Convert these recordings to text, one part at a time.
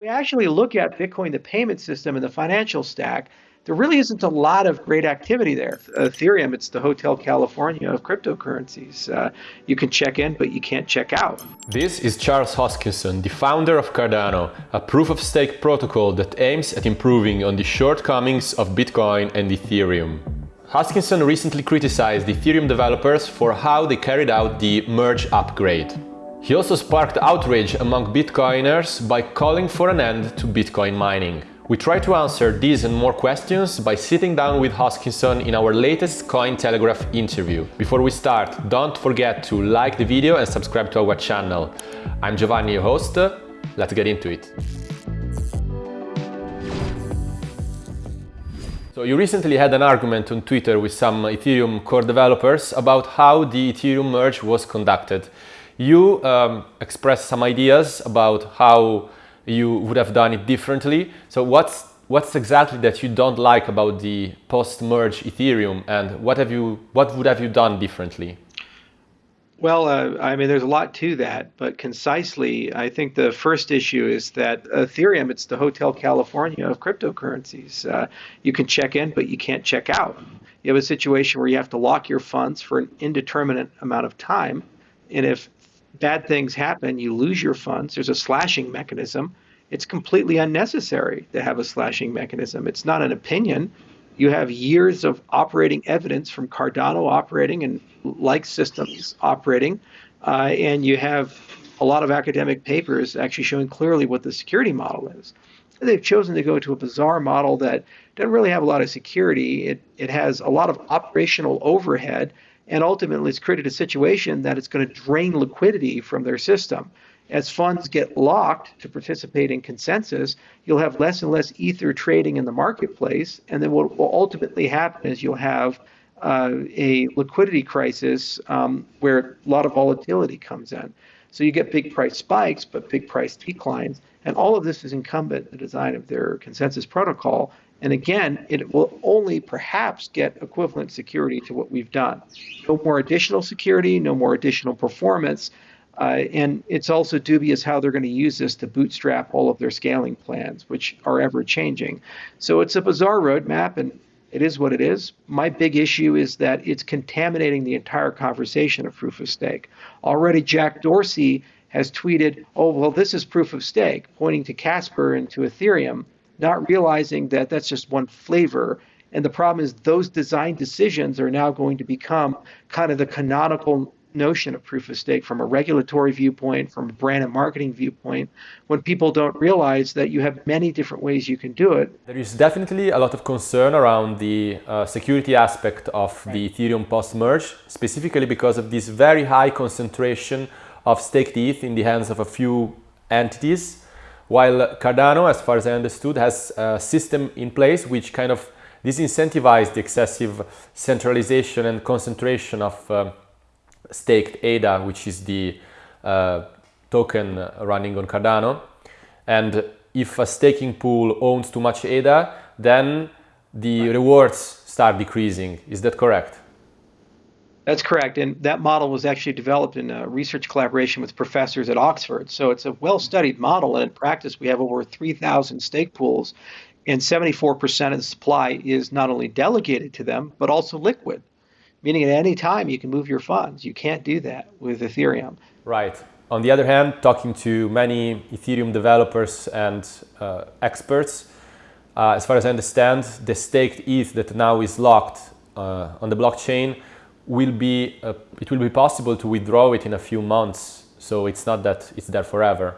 we actually look at Bitcoin, the payment system, and the financial stack, there really isn't a lot of great activity there. Ethereum, it's the Hotel California of cryptocurrencies. Uh, you can check in, but you can't check out. This is Charles Hoskinson, the founder of Cardano, a proof-of-stake protocol that aims at improving on the shortcomings of Bitcoin and Ethereum. Hoskinson recently criticized Ethereum developers for how they carried out the merge upgrade. He also sparked outrage among Bitcoiners by calling for an end to Bitcoin mining. We try to answer these and more questions by sitting down with Hoskinson in our latest Cointelegraph interview. Before we start, don't forget to like the video and subscribe to our channel. I'm Giovanni, your host. Let's get into it. So you recently had an argument on Twitter with some Ethereum core developers about how the Ethereum merge was conducted. You um, expressed some ideas about how you would have done it differently. So what's what's exactly that you don't like about the post-merge Ethereum and what have you what would have you done differently? Well, uh, I mean, there's a lot to that, but concisely, I think the first issue is that Ethereum, it's the Hotel California of cryptocurrencies. Uh, you can check in, but you can't check out. You have a situation where you have to lock your funds for an indeterminate amount of time. And if bad things happen, you lose your funds, there's a slashing mechanism. It's completely unnecessary to have a slashing mechanism. It's not an opinion. You have years of operating evidence from Cardano operating and like systems operating, uh, and you have a lot of academic papers actually showing clearly what the security model is. They've chosen to go to a bizarre model that doesn't really have a lot of security. It, it has a lot of operational overhead and ultimately, it's created a situation that it's going to drain liquidity from their system. As funds get locked to participate in consensus, you'll have less and less ether trading in the marketplace. And then what will ultimately happen is you'll have uh, a liquidity crisis um, where a lot of volatility comes in. So you get big price spikes, but big price declines. And all of this is incumbent in the design of their consensus protocol. And again, it will only perhaps get equivalent security to what we've done. No more additional security, no more additional performance. Uh, and it's also dubious how they're going to use this to bootstrap all of their scaling plans, which are ever changing. So it's a bizarre roadmap, and it is what it is. My big issue is that it's contaminating the entire conversation of proof of stake. Already, Jack Dorsey has tweeted, oh, well, this is proof of stake, pointing to Casper and to Ethereum not realizing that that's just one flavor. And the problem is those design decisions are now going to become kind of the canonical notion of proof of stake from a regulatory viewpoint, from a brand and marketing viewpoint, when people don't realize that you have many different ways you can do it. There is definitely a lot of concern around the uh, security aspect of right. the Ethereum post-merge, specifically because of this very high concentration of staked ETH in the hands of a few entities while Cardano, as far as I understood, has a system in place which kind of disincentivizes the excessive centralization and concentration of uh, staked ADA, which is the uh, token running on Cardano. And if a staking pool owns too much ADA, then the rewards start decreasing. Is that correct? That's correct. And that model was actually developed in a research collaboration with professors at Oxford. So it's a well studied model. And in practice, we have over 3,000 stake pools, and 74% of the supply is not only delegated to them, but also liquid, meaning at any time you can move your funds. You can't do that with Ethereum. Right. On the other hand, talking to many Ethereum developers and uh, experts, uh, as far as I understand, the staked ETH that now is locked uh, on the blockchain will be uh, it will be possible to withdraw it in a few months. So it's not that it's there forever.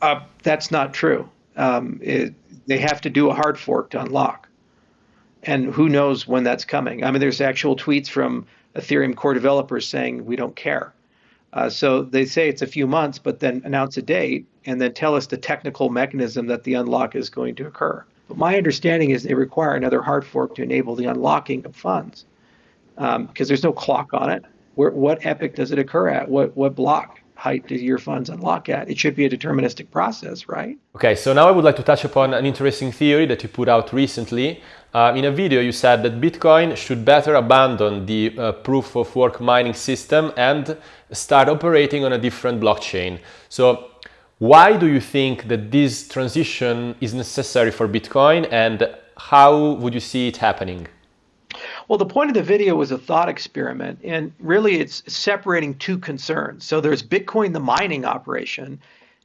Uh, that's not true. Um, it, they have to do a hard fork to unlock, and who knows when that's coming. I mean, there's actual tweets from Ethereum core developers saying we don't care. Uh, so they say it's a few months, but then announce a date and then tell us the technical mechanism that the unlock is going to occur. But my understanding is they require another hard fork to enable the unlocking of funds because um, there's no clock on it. Where, what epoch does it occur at? What what block height do your funds unlock at? It should be a deterministic process, right? Okay, so now I would like to touch upon an interesting theory that you put out recently. Uh, in a video, you said that Bitcoin should better abandon the uh, proof of work mining system and start operating on a different blockchain. So Why do you think that this transition is necessary for Bitcoin and how would you see it happening? Well, the point of the video was a thought experiment, and really it's separating two concerns. So there's Bitcoin, the mining operation,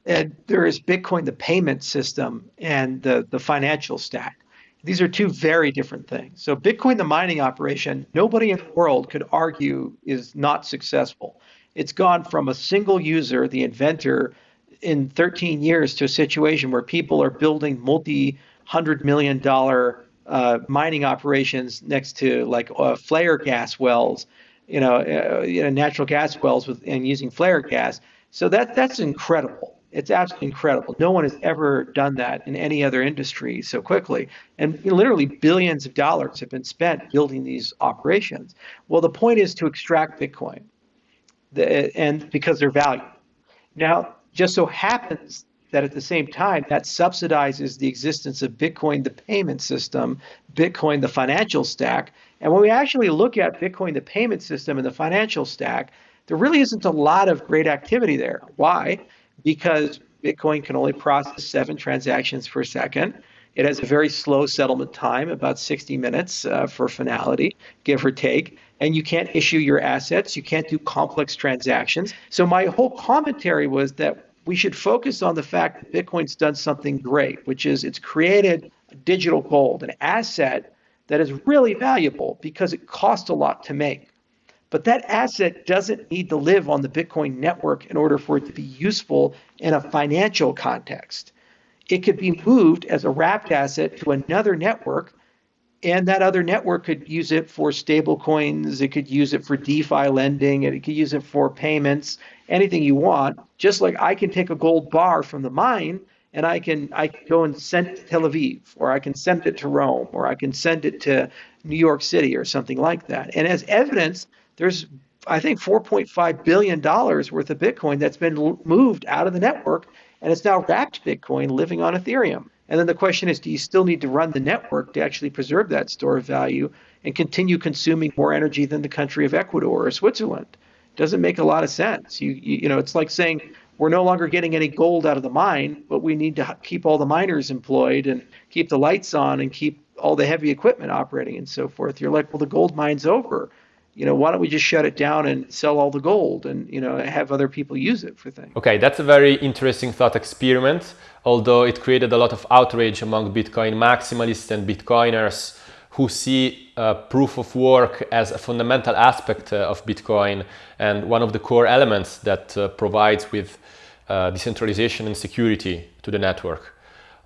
and there is Bitcoin, the payment system, and the, the financial stack. These are two very different things. So, Bitcoin, the mining operation, nobody in the world could argue is not successful. It's gone from a single user, the inventor, in 13 years to a situation where people are building multi hundred million dollar uh, mining operations next to like uh, flare gas wells, you know, uh, you know, natural gas wells with and using flare gas. So that that's incredible. It's absolutely incredible. No one has ever done that in any other industry so quickly. And literally billions of dollars have been spent building these operations. Well, the point is to extract Bitcoin, the, and because they're valued. Now, just so happens that at the same time, that subsidizes the existence of Bitcoin, the payment system, Bitcoin, the financial stack. And when we actually look at Bitcoin, the payment system, and the financial stack, there really isn't a lot of great activity there. Why? because Bitcoin can only process seven transactions per second. It has a very slow settlement time, about 60 minutes uh, for finality, give or take. And you can't issue your assets. You can't do complex transactions. So, my whole commentary was that we should focus on the fact that Bitcoin's done something great, which is it's created digital gold, an asset that is really valuable because it costs a lot to make. But that asset doesn't need to live on the Bitcoin network in order for it to be useful in a financial context. It could be moved as a wrapped asset to another network, and that other network could use it for stable coins, it could use it for DeFi lending, it could use it for payments, anything you want. Just like I can take a gold bar from the mine and I can I can go and send it to Tel Aviv, or I can send it to Rome, or I can send it to New York City or something like that. And as evidence, there's I think 4.5 billion dollars worth of Bitcoin that's been moved out of the network, and it's now wrapped Bitcoin living on Ethereum. And then the question is, do you still need to run the network to actually preserve that store of value and continue consuming more energy than the country of Ecuador or Switzerland? It Doesn't make a lot of sense. You, you, you know, it's like saying we're no longer getting any gold out of the mine, but we need to keep all the miners employed and keep the lights on and keep all the heavy equipment operating and so forth. You're like, well, the gold mine's over you know, why don't we just shut it down and sell all the gold and, you know, have other people use it for things? Okay, that's a very interesting thought experiment, although it created a lot of outrage among Bitcoin maximalists and Bitcoiners who see uh, proof of work as a fundamental aspect uh, of Bitcoin and one of the core elements that uh, provides with uh, decentralization and security to the network.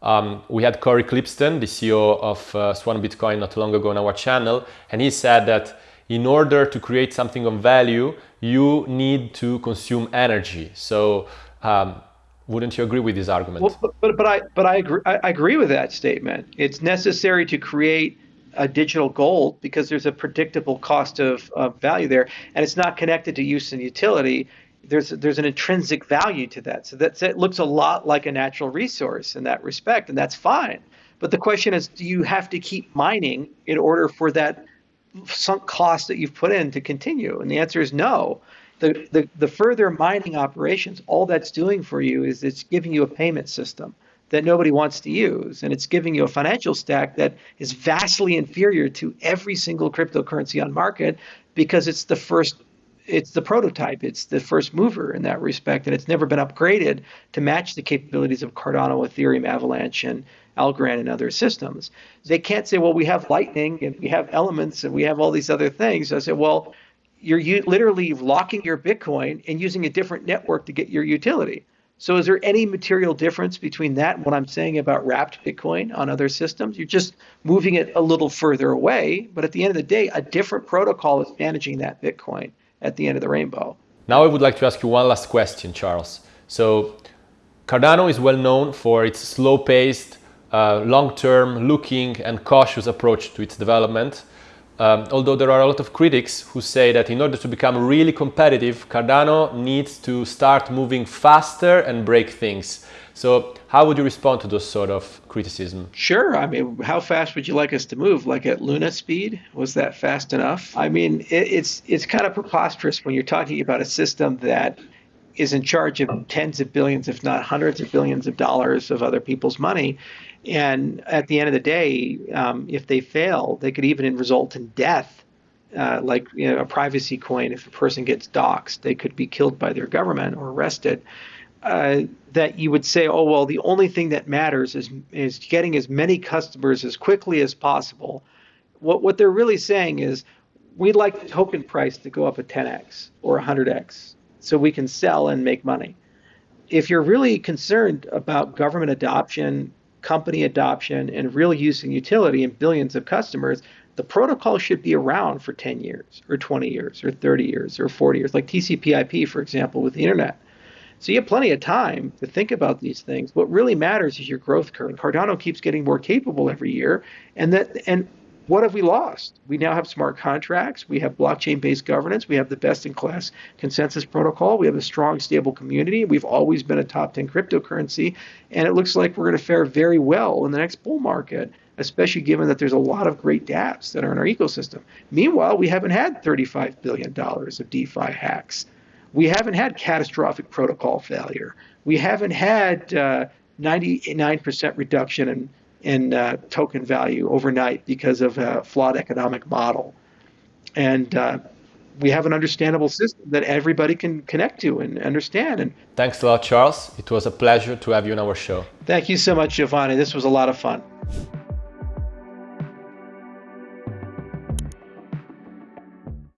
Um, we had Cory Klippsten, the CEO of uh, Swan Bitcoin not long ago on our channel, and he said that in order to create something of value, you need to consume energy. So, um, wouldn't you agree with this argument? Well, but, but, but I but I agree I agree with that statement. It's necessary to create a digital gold because there's a predictable cost of, of value there, and it's not connected to use and utility. There's there's an intrinsic value to that. So that it looks a lot like a natural resource in that respect, and that's fine. But the question is, do you have to keep mining in order for that sunk cost that you've put in to continue? And the answer is no. The, the, the further mining operations, all that's doing for you is it's giving you a payment system that nobody wants to use. And it's giving you a financial stack that is vastly inferior to every single cryptocurrency on market because it's the first it's the prototype. It's the first mover in that respect, and it's never been upgraded to match the capabilities of Cardano, Ethereum, Avalanche, and Algorand and other systems. They can't say, well, we have Lightning and we have Elements and we have all these other things. I said, well, you're u- literally locking your Bitcoin and using a different network to get your utility. So is there any material difference between that and what I'm saying about wrapped Bitcoin on other systems? You're just moving it a little further away, but at the end of the day, a different protocol is managing that Bitcoin at the end of the rainbow. Now I would like to ask you one last question, Charles. So Cardano is well known for its slow-paced uh, long-term looking and cautious approach to its development. Um, although there are a lot of critics who say that in order to become really competitive, Cardano needs to start moving faster and break things. So how would you respond to those sort of criticism? Sure. I mean, how fast would you like us to move? Like at Luna speed? Was that fast enough? I mean, it, it's it's kind of preposterous when you're talking about a system that is in charge of tens of billions, if not hundreds of billions of dollars of other people's money. And at the end of the day, um, if they fail, they could even result in death. Uh, like you know, a privacy coin, if a person gets doxxed, they could be killed by their government or arrested. Uh, that you would say, oh well, the only thing that matters is is getting as many customers as quickly as possible. What what they're really saying is, we'd like the token price to go up a 10x or 100x so we can sell and make money. If you're really concerned about government adoption, company adoption, and real use and utility and billions of customers, the protocol should be around for 10 years or 20 years or 30 years or 40 years, like TCP/IP, for example, with the internet. So you have plenty of time to think about these things. What really matters is your growth curve. Cardano keeps getting more capable every year, and that and what have we lost? We now have smart contracts. We have blockchain based governance. We have the best in class consensus protocol. We have a strong, stable community. We've always been a top 10 cryptocurrency. And it looks like we're going to fare very well in the next bull market, especially given that there's a lot of great dApps that are in our ecosystem. Meanwhile, we haven't had $35 billion of DeFi hacks. We haven't had catastrophic protocol failure. We haven't had uh, 99% reduction in in uh, token value overnight because of a flawed economic model. And uh, we have an understandable system that everybody can connect to and understand. And thanks a lot, Charles. It was a pleasure to have you on our show. Thank you so much, Giovanni. This was a lot of fun.